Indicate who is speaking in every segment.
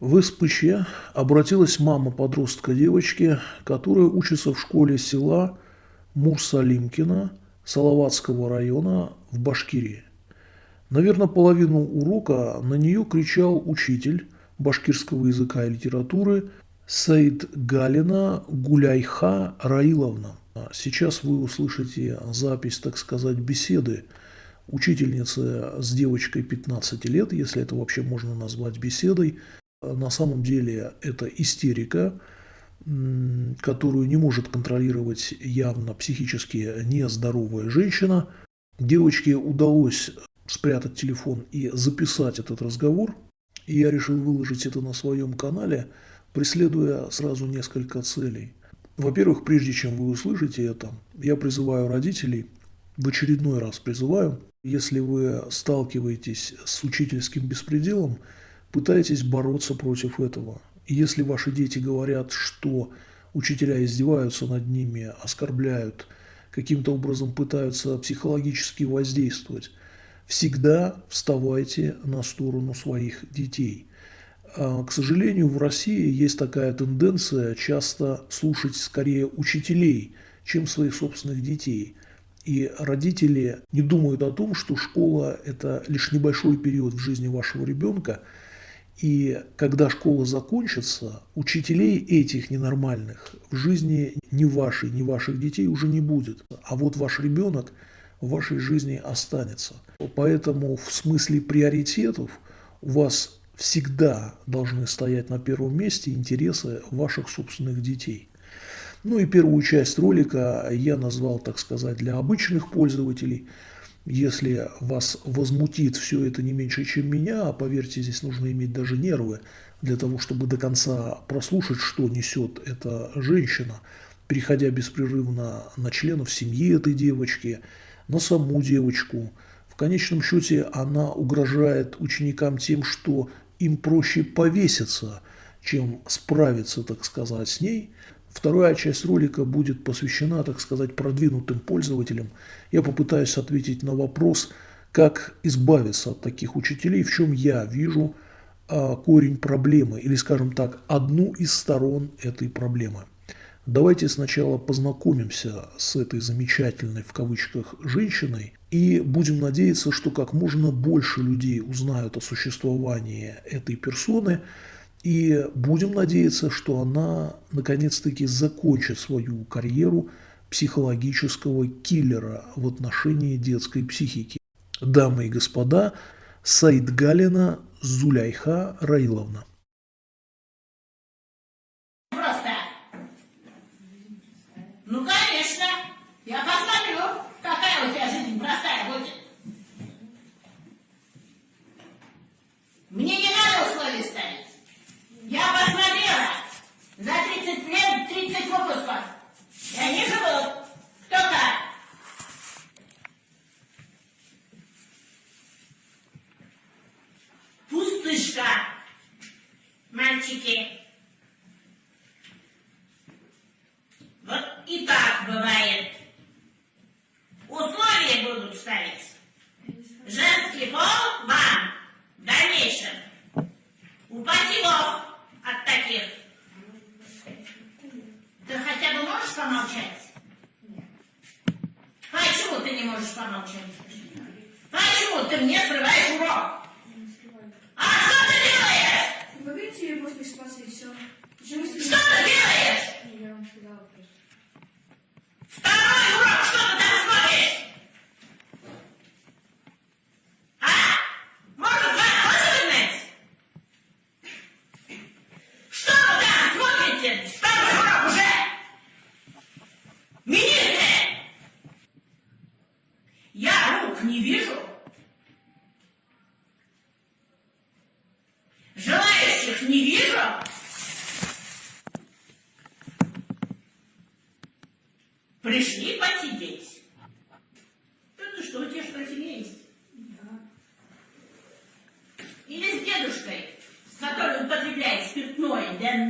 Speaker 1: В СПЧ обратилась мама подростка девочки, которая учится в школе села Мурсалимкина Салаватского района в Башкирии. Наверное, половину урока на нее кричал учитель башкирского языка и литературы Саид Галина Гуляйха Раиловна. Сейчас вы услышите запись, так сказать, беседы учительницы с девочкой 15 лет, если это вообще можно назвать беседой, на самом деле это истерика, которую не может контролировать явно психически нездоровая женщина. Девочке удалось спрятать телефон и записать этот разговор. И я решил выложить это на своем канале, преследуя сразу несколько целей. Во-первых, прежде чем вы услышите это, я призываю родителей, в очередной раз призываю, если вы сталкиваетесь с учительским беспределом, пытайтесь бороться против этого. Если ваши дети говорят, что учителя издеваются над ними, оскорбляют, каким-то образом пытаются психологически воздействовать, всегда вставайте на сторону своих детей. А, к сожалению, в России есть такая тенденция часто слушать скорее учителей, чем своих собственных детей. И родители не думают о том, что школа – это лишь небольшой период в жизни вашего ребенка – и когда школа закончится, учителей этих ненормальных в жизни ни вашей, ни ваших детей уже не будет. А вот ваш ребенок в вашей жизни останется. Поэтому в смысле приоритетов у вас всегда должны стоять на первом месте интересы ваших собственных детей. Ну и первую часть ролика я назвал, так сказать, для обычных пользователей – если вас возмутит все это не меньше, чем меня, а поверьте, здесь нужно иметь даже нервы для того, чтобы до конца прослушать, что несет эта женщина, переходя беспрерывно на членов семьи этой девочки, на саму девочку. В конечном счете она угрожает ученикам тем, что им проще повеситься, чем справиться, так сказать, с ней – Вторая часть ролика будет посвящена, так сказать, продвинутым пользователям. Я попытаюсь ответить на вопрос, как избавиться от таких учителей, в чем я вижу а, корень проблемы, или, скажем так, одну из сторон этой проблемы. Давайте сначала познакомимся с этой замечательной, в кавычках, женщиной, и будем надеяться, что как можно больше людей узнают о существовании этой персоны, и будем надеяться, что она наконец-таки закончит свою карьеру психологического киллера в отношении детской психики. Дамы и господа, Саид Галина Зуляйха Раиловна.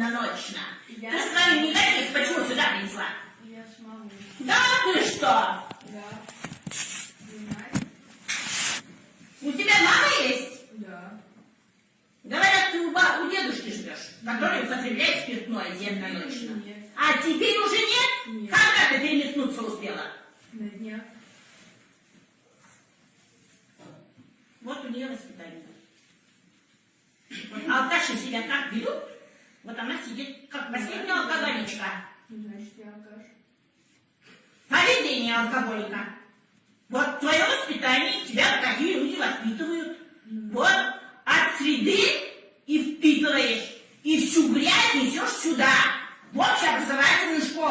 Speaker 2: Денно-ночно.
Speaker 3: Я-
Speaker 2: Ты с вами никаких почему сюда принесла?
Speaker 3: Я с мамой.
Speaker 2: Да ты что?
Speaker 3: Да.
Speaker 2: У тебя мама есть?
Speaker 3: Да.
Speaker 2: Говорят, ты у, ба- у дедушки живешь. который употребляет спиртное денно-ночно.
Speaker 3: Нет.
Speaker 2: А теперь уже нет?
Speaker 3: Нет.
Speaker 2: Когда ты переметнуться успела?
Speaker 3: На днях.
Speaker 2: Вот у нее воспитание. Алкаши себя как ведут, вот она сидит как последняя алкоголичка. Поведение алкоголика. Вот твое воспитание, тебя такие люди воспитывают. Вот от среды и впитываешь, и всю грязь несешь сюда, в общеобразовательную школу.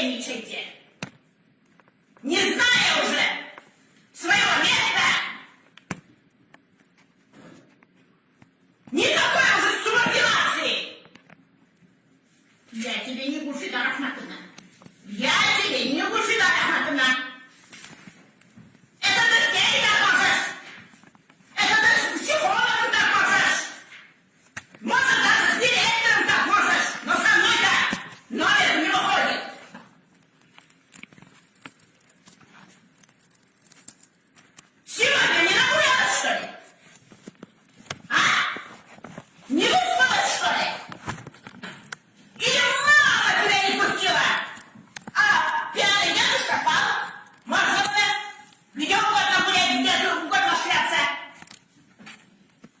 Speaker 2: Беспредельничайте! Не зная уже своего места! Никакой уже субординации! Я тебе не Гульфида Рахматовна. Я тебе не Гульфида Рахматовна. Это ты с ней так можешь. Это ты с психологом так можешь. Может, даже с директором так можешь. Но со мной-то номер не выходит. Сегодня не нагулялась, что ли? А? Не выспалась, что ли? Или мама тебя не пустила? А пьяный дедушка спал? Моржился? Где угодно гулять, где угодно шляться?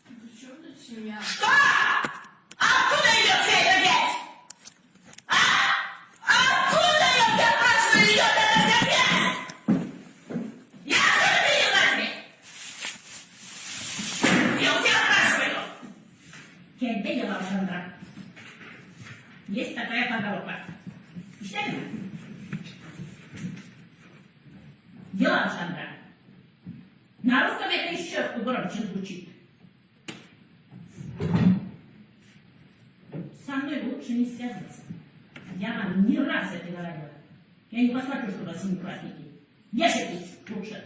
Speaker 3: При чем тут семья?
Speaker 2: Что? Откуда идет вся эта грязь? А? Откуда идет, я спрашиваю, идет эта вся грязь? Я что ли принесла тебе? Я у тебя спрашиваю. Тебе дела, Александра. Есть такая поговорка. Читали? Дела, Александра. На русском это еще громче звучит. Со мной лучше не связываться. Я вам не раз это говорила. Я не посмотрю, что у вас семиклассники. Вешайтесь лучше.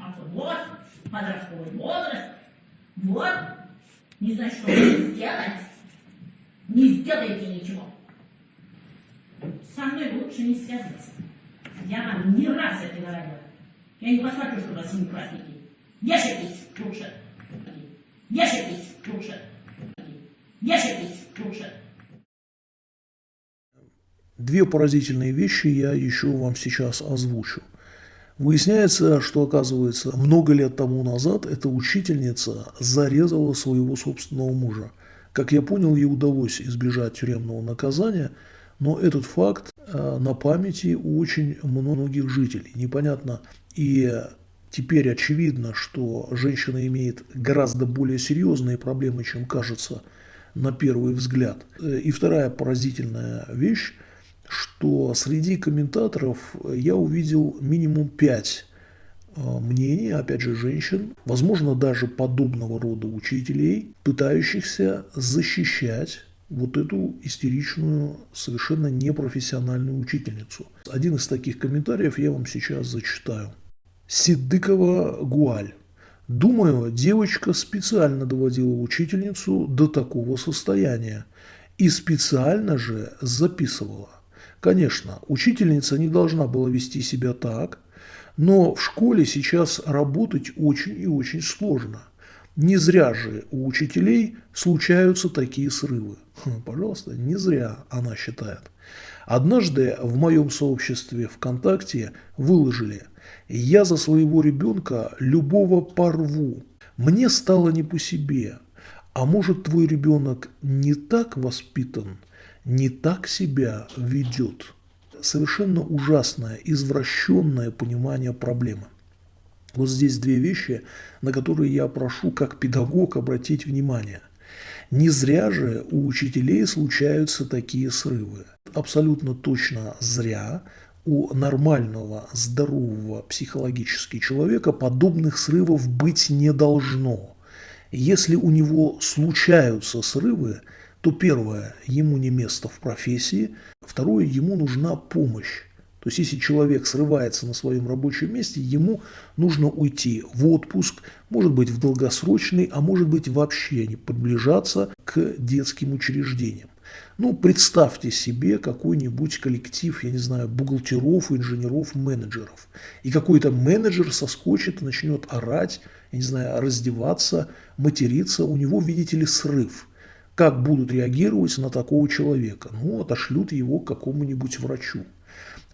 Speaker 2: А то вот, подростковый возраст, вот, не знаю, что сделать. Не сделаете ничего. Со мной лучше не связываться. Я вам не раз это говорила. Я не посмотрю, что у вас семиклассники. Вешайтесь лучше. Вешайтесь лучше.
Speaker 1: Две поразительные вещи я еще вам сейчас озвучу. Выясняется, что, оказывается, много лет тому назад эта учительница зарезала своего собственного мужа. Как я понял, ей удалось избежать тюремного наказания, но этот факт э, на памяти у очень многих жителей. Непонятно. И теперь очевидно, что женщина имеет гораздо более серьезные проблемы, чем кажется на первый взгляд. Э, И вторая поразительная вещь что среди комментаторов я увидел минимум пять э, мнений, опять же, женщин, возможно, даже подобного рода учителей, пытающихся защищать вот эту истеричную, совершенно непрофессиональную учительницу. Один из таких комментариев я вам сейчас зачитаю. Сидыкова Гуаль. Думаю, девочка специально доводила учительницу до такого состояния и специально же записывала. Конечно, учительница не должна была вести себя так, но в школе сейчас работать очень и очень сложно. Не зря же у учителей случаются такие срывы. Хм, пожалуйста, не зря она считает. Однажды в моем сообществе ВКонтакте выложили «Я за своего ребенка любого порву. Мне стало не по себе. А может твой ребенок не так воспитан, не так себя ведет?» Совершенно ужасное, извращенное понимание проблемы. Вот здесь две вещи, на которые я прошу как педагог обратить внимание. Не зря же у учителей случаются такие срывы. Абсолютно точно зря у нормального, здорового психологически человека подобных срывов быть не должно. Если у него случаются срывы, то первое, ему не место в профессии, второе, ему нужна помощь. То есть, если человек срывается на своем рабочем месте, ему нужно уйти в отпуск, может быть, в долгосрочный, а может быть, вообще не приближаться к детским учреждениям. Ну, представьте себе какой-нибудь коллектив, я не знаю, бухгалтеров, инженеров, менеджеров. И какой-то менеджер соскочит начнет орать, я не знаю, раздеваться, материться. У него, видите ли, срыв. Как будут реагировать на такого человека? Ну, отошлют его к какому-нибудь врачу.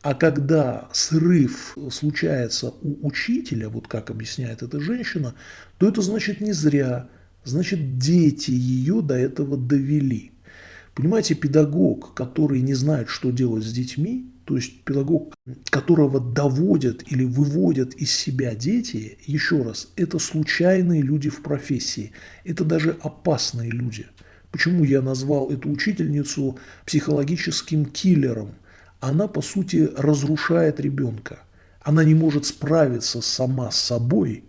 Speaker 1: А когда срыв случается у учителя, вот как объясняет эта женщина, то это значит не зря, значит дети ее до этого довели. Понимаете, педагог, который не знает, что делать с детьми, то есть педагог, которого доводят или выводят из себя дети, еще раз, это случайные люди в профессии, это даже опасные люди. Почему я назвал эту учительницу психологическим киллером? Она, по сути, разрушает ребенка. Она не может справиться сама с собой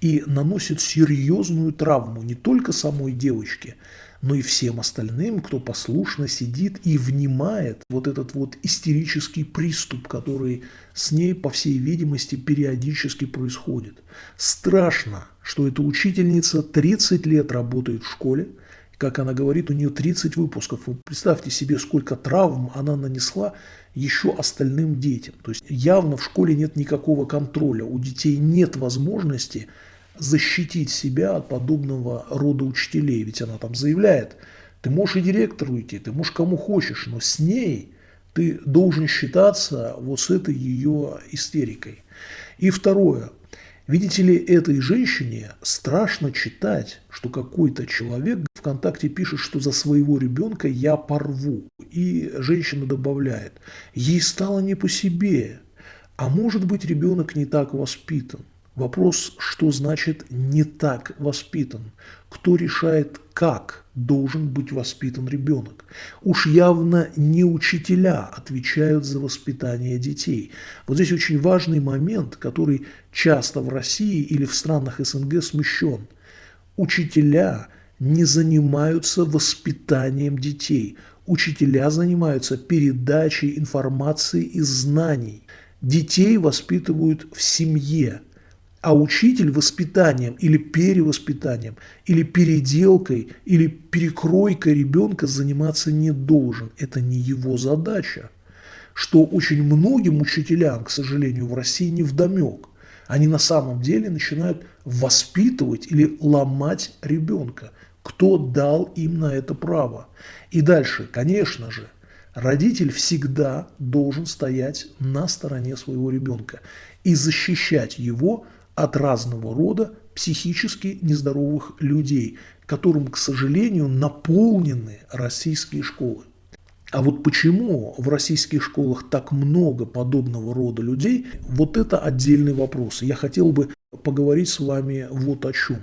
Speaker 1: и наносит серьезную травму не только самой девочке, но и всем остальным, кто послушно сидит и внимает вот этот вот истерический приступ, который с ней, по всей видимости, периодически происходит. Страшно, что эта учительница 30 лет работает в школе, как она говорит, у нее 30 выпусков. Вы представьте себе, сколько травм она нанесла еще остальным детям. То есть явно в школе нет никакого контроля. У детей нет возможности защитить себя от подобного рода учителей. Ведь она там заявляет, ты можешь и директору идти, ты можешь кому хочешь, но с ней ты должен считаться вот с этой ее истерикой. И второе – Видите ли, этой женщине страшно читать, что какой-то человек ВКонтакте пишет, что за своего ребенка я порву. И женщина добавляет, ей стало не по себе. А может быть ребенок не так воспитан. Вопрос, что значит «не так воспитан»? Кто решает, как должен быть воспитан ребенок? Уж явно не учителя отвечают за воспитание детей. Вот здесь очень важный момент, который часто в России или в странах СНГ смещен. Учителя не занимаются воспитанием детей. Учителя занимаются передачей информации и знаний. Детей воспитывают в семье – а учитель воспитанием или перевоспитанием, или переделкой, или перекройкой ребенка заниматься не должен. Это не его задача. Что очень многим учителям, к сожалению, в России не вдомек. Они на самом деле начинают воспитывать или ломать ребенка. Кто дал им на это право? И дальше, конечно же, родитель всегда должен стоять на стороне своего ребенка и защищать его от разного рода психически нездоровых людей, которым, к сожалению, наполнены российские школы. А вот почему в российских школах так много подобного рода людей, вот это отдельный вопрос. Я хотел бы поговорить с вами вот о чем.